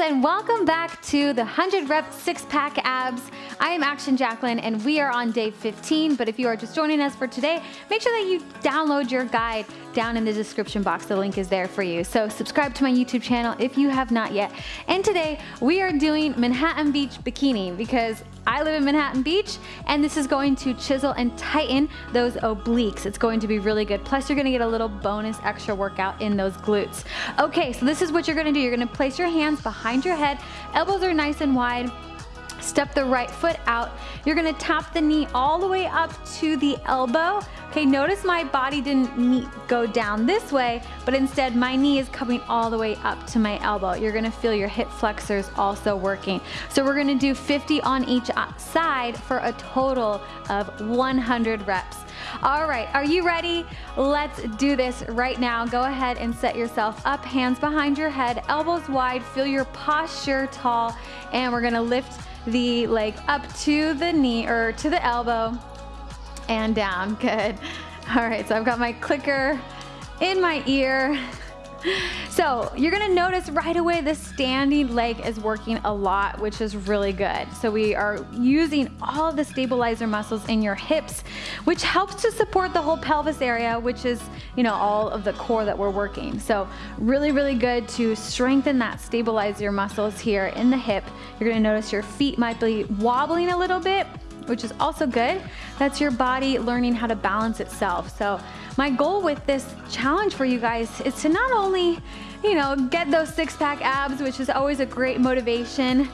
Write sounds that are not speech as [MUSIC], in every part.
and welcome back to the 100 rep six pack abs. I am Action Jacquelyn and we are on day 15, but if you are just joining us for today, make sure that you download your guide down in the description box. The link is there for you. So subscribe to my YouTube channel if you have not yet. And today we are doing Manhattan Beach Bikini because I live in Manhattan Beach and this is going to chisel and tighten those obliques. It's going to be really good. Plus you're gonna get a little bonus extra workout in those glutes. Okay, so this is what you're gonna do. You're gonna place your hands behind your head, elbows are nice and wide, Step the right foot out. You're gonna tap the knee all the way up to the elbow. Okay, notice my body didn't go down this way, but instead my knee is coming all the way up to my elbow. You're gonna feel your hip flexors also working. So we're gonna do 50 on each uh, side for a total of 100 reps. All right, are you ready? Let's do this right now. Go ahead and set yourself up, hands behind your head, elbows wide, feel your posture tall, and we're gonna lift the leg up to the knee or to the elbow and down. [LAUGHS] Good. All right, so I've got my clicker in my ear. So you're gonna notice right away the standing leg is working a lot, which is really good. So we are using all the stabilizer muscles in your hips, which helps to support the whole pelvis area, which is, you know, all of the core that we're working. So really, really good to strengthen that stabilizer muscles here in the hip. You're gonna notice your feet might be wobbling a little bit, which is also good. That's your body learning how to balance itself. So my goal with this challenge for you guys is to not only, you know, get those six pack abs, which is always a great motivation,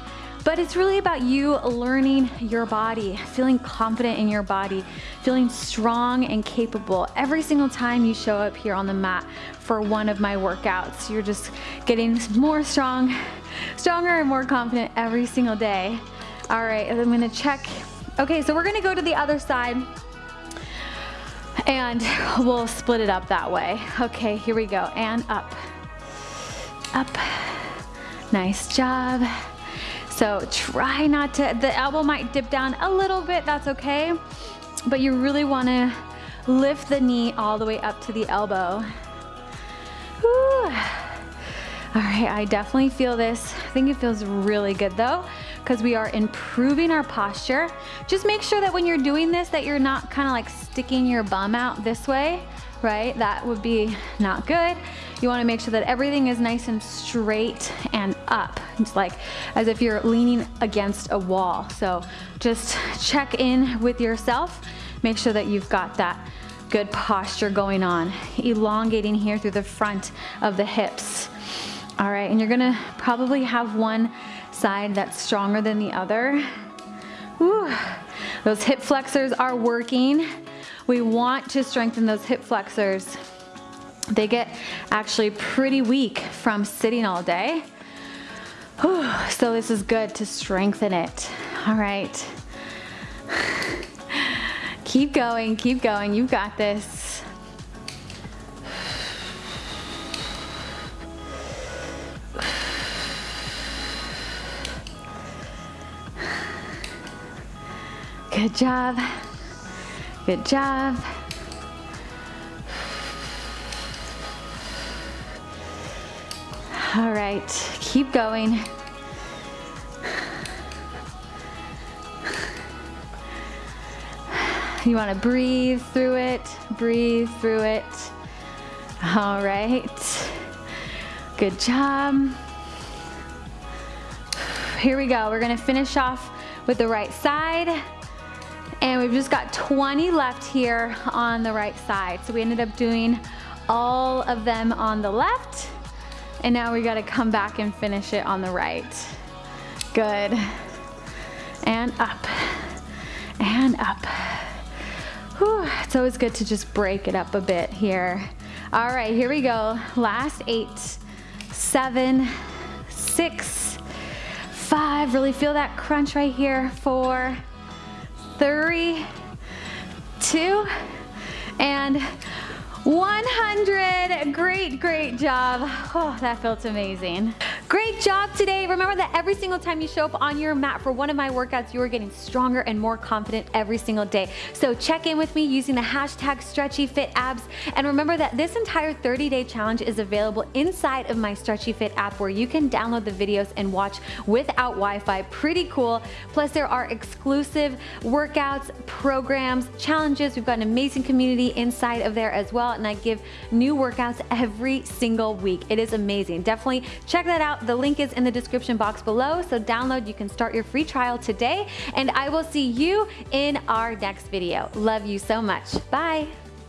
but it's really about you learning your body, feeling confident in your body, feeling strong and capable every single time you show up here on the mat for one of my workouts. You're just getting more strong, stronger and more confident every single day. All right, I'm gonna check. Okay, so we're gonna go to the other side and [LAUGHS] we'll split it up that way. Okay, here we go, and up, up, nice job. So try not to, the elbow might dip down a little bit, that's okay, but you really wanna lift the knee all the way up to the elbow. Whew. All right, I definitely feel this. I think it feels really good though because we are improving our posture. Just make sure that when you're doing this that you're not kind of like sticking your bum out this way, right? That would be not good. You wanna make sure that everything is nice and straight and up. It's like as if you're leaning against a wall. So just check in with yourself. Make sure that you've got that good posture going on. Elongating here through the front of the hips. All right, and you're gonna probably have one side that's stronger than the other. Whew. Those hip flexors are working. We want to strengthen those hip flexors. They get actually pretty weak from sitting all day. Whew. So this is good to strengthen it. All right. [SIGHS] Keep going, keep going. You've got this. Good job. Good job. All right, keep going. You wanna breathe through it, breathe through it. All right, good job. Here we go, we're gonna finish off with the right side. And we've just got 20 left here on the right side. So we ended up doing all of them on the left. And now we gotta come back and finish it on the right. Good. And up, and up. Whew. It's always good to just break it up a bit here. All right, here we go. Last eight, seven, six, five. Really feel that crunch right here. Four, three, two, and 100. Great, great job. Oh, that felt amazing. Great job today. Remember that every single time you show up on your mat for one of my workouts, you are getting stronger and more confident every single day. So check in with me using the hashtag StretchyFitAbs. And remember that this entire 30-day challenge is available inside of my Stretchy Fit app where you can download the videos and watch without Wi-Fi. Pretty cool. Plus there are exclusive workouts, programs, challenges. We've got an amazing community inside of there as well. And I give new workouts every single week. It is amazing. Definitely check that out. The link is in the description box below. So download, you can start your free trial today. And I will see you in our next video. Love you so much. Bye.